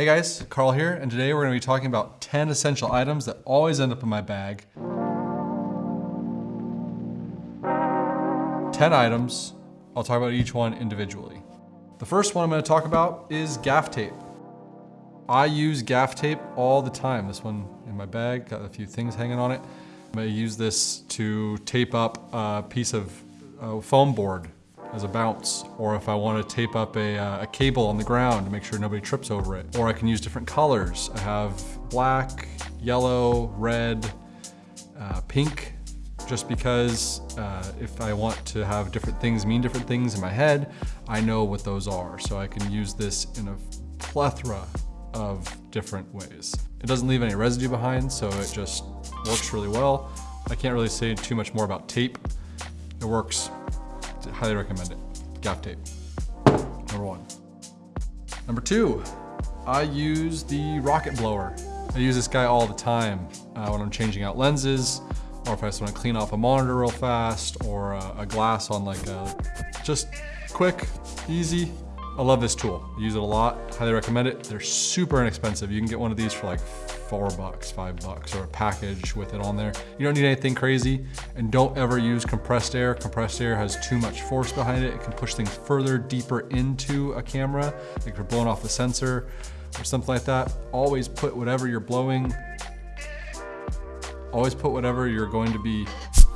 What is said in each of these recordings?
Hey guys, Carl here, and today we're gonna to be talking about 10 essential items that always end up in my bag. 10 items, I'll talk about each one individually. The first one I'm gonna talk about is gaff tape. I use gaff tape all the time. This one in my bag, got a few things hanging on it. I'm gonna use this to tape up a piece of uh, foam board as a bounce, or if I want to tape up a, uh, a, cable on the ground to make sure nobody trips over it. Or I can use different colors. I have black, yellow, red, uh, pink, just because uh, if I want to have different things mean different things in my head, I know what those are. So I can use this in a plethora of different ways. It doesn't leave any residue behind, so it just works really well. I can't really say too much more about tape. It works highly recommend it. Gaff tape, number one. Number two, I use the rocket blower. I use this guy all the time uh, when I'm changing out lenses, or if I just want to clean off a monitor real fast, or a glass on like a, just quick, easy. I love this tool. I use it a lot, highly recommend it. They're super inexpensive. You can get one of these for like four bucks, five bucks, or a package with it on there. You don't need anything crazy, and don't ever use compressed air. Compressed air has too much force behind it. It can push things further, deeper into a camera, like if you're blowing off the sensor or something like that. Always put whatever you're blowing, always put whatever you're going to be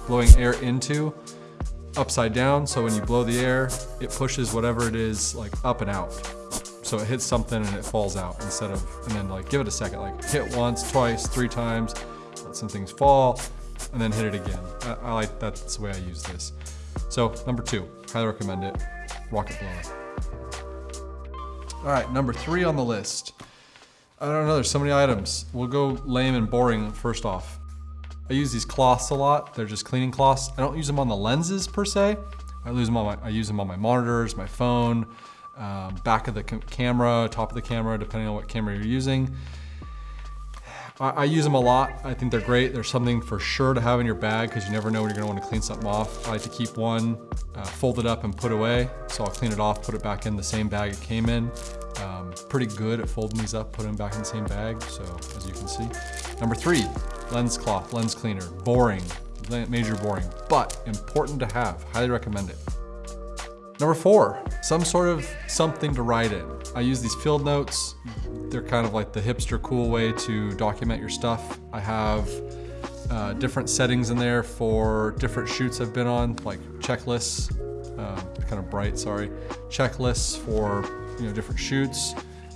blowing air into upside down. So when you blow the air, it pushes whatever it is like up and out. So it hits something and it falls out instead of, and then like give it a second, like hit once, twice, three times, let some things fall, and then hit it again. I, I like, that's the way I use this. So number two, highly recommend it, rocket blower. All right, number three on the list. I don't know, there's so many items. We'll go lame and boring first off. I use these cloths a lot. They're just cleaning cloths. I don't use them on the lenses per se. I use them on my, I use them on my monitors, my phone, um, back of the camera, top of the camera, depending on what camera you're using. I, I, use them a lot. I think they're great. There's something for sure to have in your bag because you never know when you're gonna want to clean something off. I like to keep one, uh, fold it up and put away. So I'll clean it off, put it back in the same bag it came in. Pretty good at folding these up, putting them back in the same bag. So as you can see. Number three, lens cloth, lens cleaner, boring, major boring, but important to have, highly recommend it. Number four, some sort of something to write in. I use these field notes. They're kind of like the hipster cool way to document your stuff. I have uh, different settings in there for different shoots I've been on, like checklists, uh, kind of bright, sorry, checklists for you know different shoots,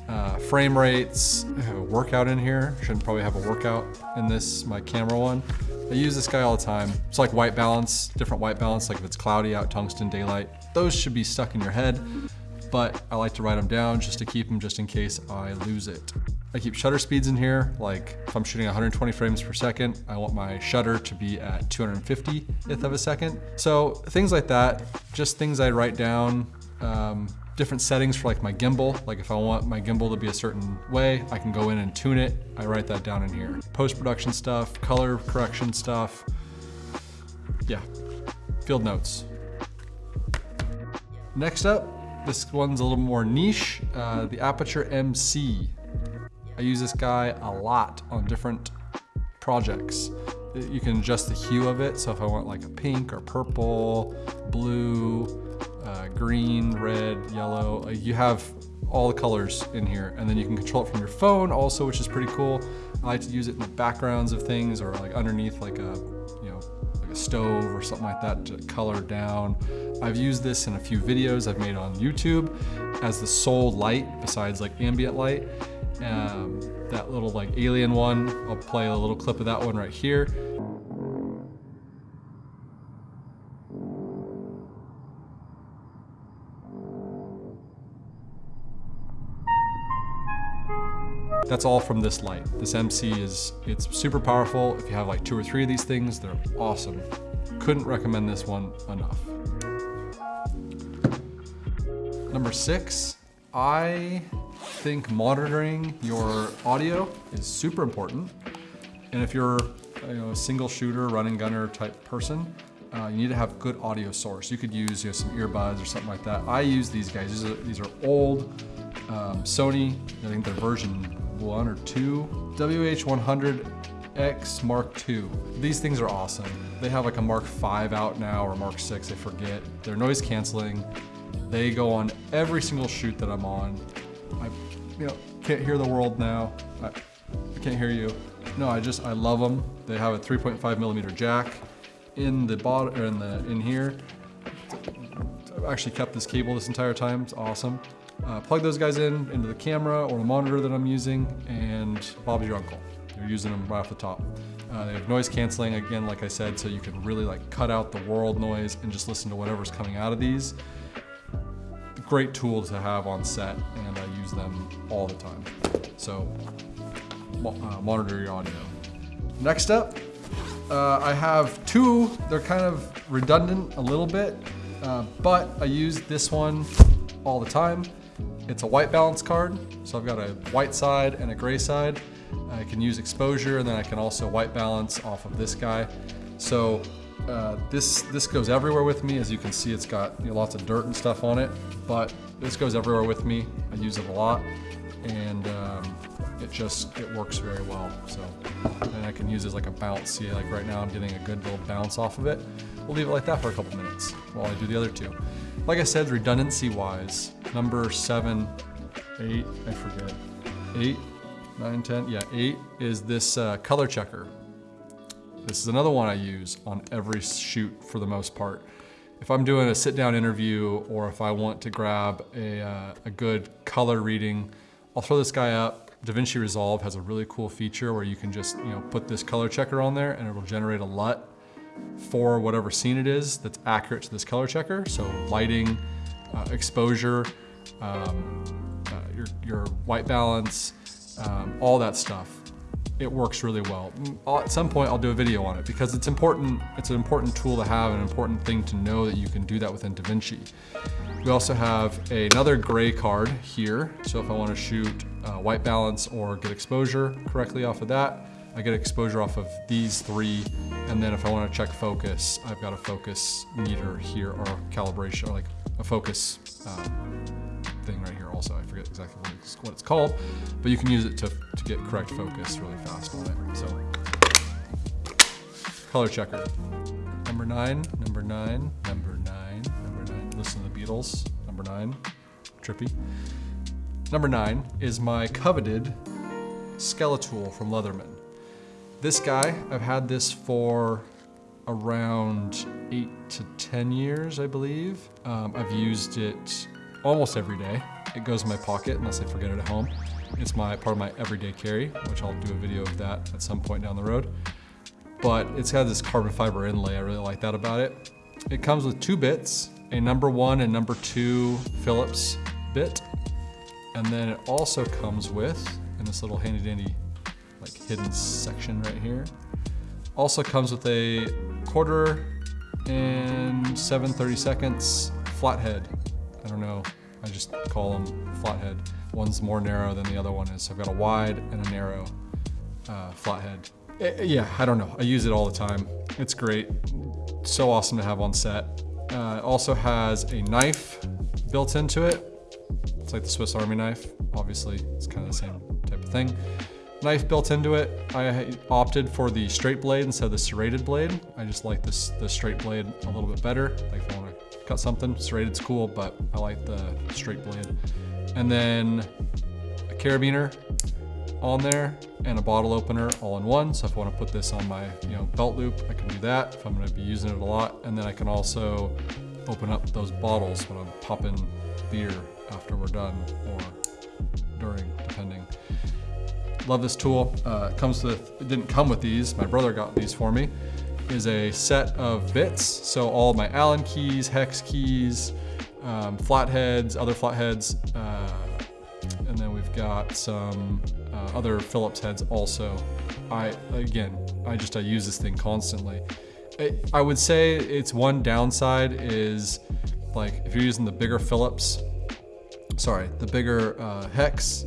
uh, frame rates. I have a workout in here. Shouldn't probably have a workout in this, my camera one. I use this guy all the time. It's like white balance, different white balance, like if it's cloudy out, tungsten, daylight. Those should be stuck in your head, but I like to write them down just to keep them just in case I lose it. I keep shutter speeds in here, like if I'm shooting 120 frames per second, I want my shutter to be at 250th of a second. So things like that, just things I write down. Um, different settings for like my gimbal. Like if I want my gimbal to be a certain way, I can go in and tune it. I write that down in here. Post-production stuff, color correction stuff. Yeah, field notes. Next up, this one's a little more niche, uh, the Aputure MC. I use this guy a lot on different projects. You can adjust the hue of it, so if I want like a pink or purple, blue, uh, green, red, yellow. Uh, you have all the colors in here and then you can control it from your phone also, which is pretty cool. I like to use it in the backgrounds of things or like underneath like a, you know, like a stove or something like that to color down. I've used this in a few videos I've made on YouTube as the sole light besides like ambient light. Um, that little like alien one, I'll play a little clip of that one right here. That's all from this light. This MC is, it's super powerful. If you have like two or three of these things, they're awesome. Couldn't recommend this one enough. Number six, I think monitoring your audio is super important. And if you're you know, a single shooter, running gunner type person, uh, you need to have good audio source. You could use you know, some earbuds or something like that. I use these guys. These are, these are old Um, Sony, I think they're version one or two. WH100X Mark II. These things are awesome. They have like a Mark V out now or Mark VI, I forget. They're noise canceling. They go on every single shoot that I'm on. I, you know, can't hear the world now. I, I can't hear you. No, I just, I love them. They have a 3.5 millimeter jack in the bottom, or in the, in here. I've actually kept this cable this entire time, it's awesome. Uh, plug those guys in into the camera or the monitor that I'm using and Bob's your uncle. You're using them right off the top. Uh, they have noise canceling, again, like I said, so you can really like cut out the world noise and just listen to whatever's coming out of these. Great tool to have on set and I them all the time. So uh, monitor your audio. Next up, uh, I have two, they're kind of redundant a little bit, uh, but I use this one all the time. It's a white balance card, so I've got a white side and a gray side. I can use exposure and then I can also white balance off of this guy. So uh, this, this goes everywhere with me. As you can see, it's got you know, lots of dirt and stuff on it, but this goes everywhere with me. I use it a lot and um, it just, it works very well. So, and I can use it as like a bounce. See, like right now I'm getting a good little bounce off of it. We'll leave it like that for a couple minutes while I do the other two. Like I said, redundancy wise, number seven, eight, I forget, eight, nine, 10, yeah, eight is this uh, color checker. This is another one I use on every shoot for the most part. If I'm doing a sit down interview or if I want to grab a, uh, a good color reading, I'll throw this guy up. DaVinci Resolve has a really cool feature where you can just you know put this color checker on there and it'll generate a LUT for whatever scene it is that's accurate to this color checker. So lighting, uh, exposure, um, uh, your, your white balance, um, all that stuff. It works really well. I'll, at some point I'll do a video on it because it's important, it's an important tool to have, an important thing to know that you can do that within DaVinci. We also have another gray card here. So if I wanna shoot uh, white balance or get exposure correctly off of that, I get exposure off of these three. And then if I wanna check focus, I've got a focus meter here or calibration, or like a focus um, thing right here forget exactly what it's, what it's called, but you can use it to, to get correct focus really fast on it. So, color checker. Number nine, number nine, number nine, number nine. Listen to the Beatles, number nine, trippy. Number nine is my coveted Skeletool from Leatherman. This guy, I've had this for around eight to 10 years, I believe. Um, I've used it almost every day. It goes in my pocket unless I forget it at home. It's my part of my everyday carry, which I'll do a video of that at some point down the road. But it's got this carbon fiber inlay. I really like that about it. It comes with two bits, a number one and number two Phillips bit. And then it also comes with, in this little handy dandy like hidden section right here, also comes with a quarter and 7 30 seconds flathead I don't know, I just call them flathead. One's more narrow than the other one is. So I've got a wide and a narrow uh, flathead. It, yeah, I don't know. I use it all the time. It's great. So awesome to have on set. Uh, also has a knife built into it. It's like the Swiss Army knife. Obviously, it's kind of the same type of thing. Knife built into it. I opted for the straight blade instead of the serrated blade. I just like this the straight blade a little bit better. Like if I want to cut something. Serrated's cool, but I like the straight blade. And then a carabiner on there and a bottle opener all in one. So if I want to put this on my you know belt loop, I can do that if I'm going to be using it a lot. And then I can also open up those bottles when I'm popping beer after we're done or during, depending. Love this tool. Uh, it comes with, it didn't come with these. My brother got these for me is a set of bits. So all my Allen keys, hex keys, um, flatheads, other flatheads, uh, and then we've got some uh, other Phillips heads also. I, again, I just, I use this thing constantly. It, I would say its one downside is like if you're using the bigger Phillips, sorry, the bigger uh, hex,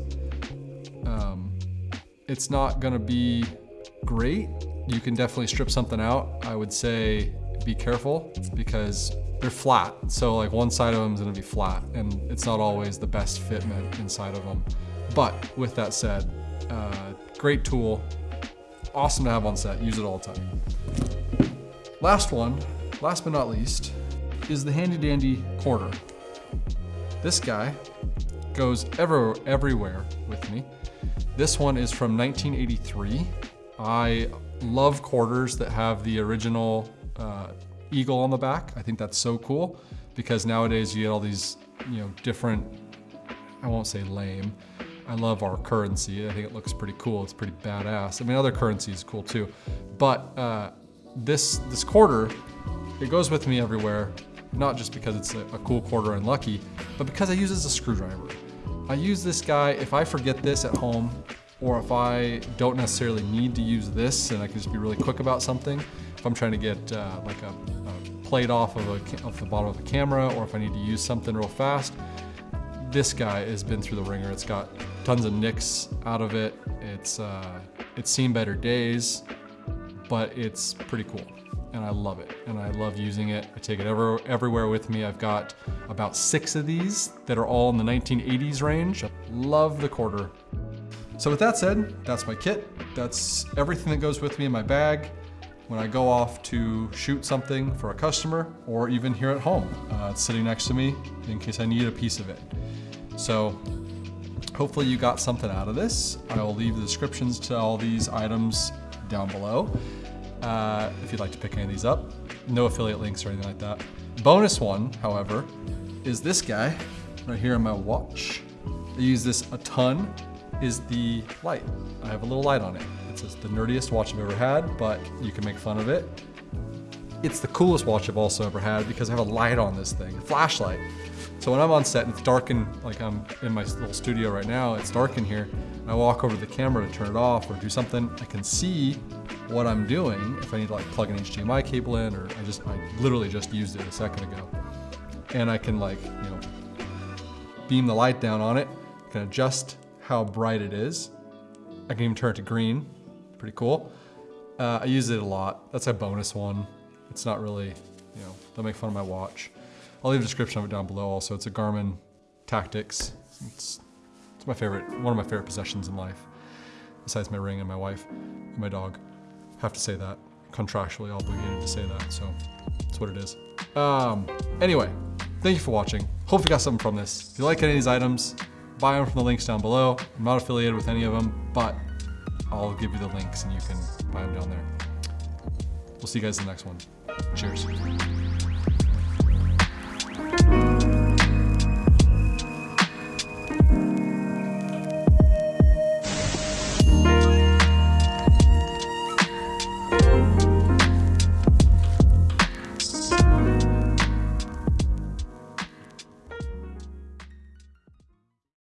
um, it's not gonna be great you can definitely strip something out. I would say be careful because they're flat. So like one side of them is gonna be flat and it's not always the best fitment inside of them. But with that said, uh, great tool, awesome to have on set, use it all the time. Last one, last but not least, is the handy dandy quarter. This guy goes ever, everywhere with me. This one is from 1983. I love quarters that have the original uh, eagle on the back. I think that's so cool because nowadays you get all these, you know, different, I won't say lame. I love our currency. I think it looks pretty cool. It's pretty badass. I mean, other currency is cool too. But uh, this, this quarter, it goes with me everywhere, not just because it's a, a cool quarter and lucky, but because I use it as a screwdriver. I use this guy, if I forget this at home, or if I don't necessarily need to use this and I can just be really quick about something, if I'm trying to get uh, like a, a, plate off of, a, the bottom of the camera, or if I need to use something real fast, this guy has been through the ringer. It's got tons of nicks out of it. It's, uh, it's seen better days, but it's pretty cool and I love it. And I love using it. I take it ever, everywhere with me. I've got about six of these that are all in the 1980s range. Love the quarter. So with that said, that's my kit. That's everything that goes with me in my bag when I go off to shoot something for a customer or even here at home. Uh, it's sitting next to me in case I need a piece of it. So hopefully you got something out of this. I will leave the descriptions to all these items down below uh, if you'd like to pick any of these up. No affiliate links or anything like that. Bonus one, however, is this guy right here on my watch. I use this a ton, is the light. I have a little light on it. It's the nerdiest watch I've ever had, but you can make fun of it. It's the coolest watch I've also ever had because I have a light on this thing, a flashlight. So when I'm on set and it's dark and like I'm in my little studio right now, it's dark in here, And I walk over to the camera to turn it off or do something, I can see what I'm doing if I need to like plug an HDMI cable in or I just, I literally just used it a second ago. And I can like, you know, beam the light down on it, can adjust how bright it is. I can even turn it to green, pretty cool. Uh, I use it a lot. That's a bonus one. It's not really, you know, don't make fun of my watch. I'll leave a description of it down below also. It's a Garmin Tactix. It's, it's my favorite, one of my favorite possessions in life, besides my ring and my wife and my dog. Have to say that, contractually obligated to say that, so that's what it is. Um, anyway, thank you for watching. Hope you got something from this. If you like any of these items, buy them from the links down below. I'm not affiliated with any of them, but I'll give you the links and you can buy them down there. We'll see you guys in the next one. Cheers.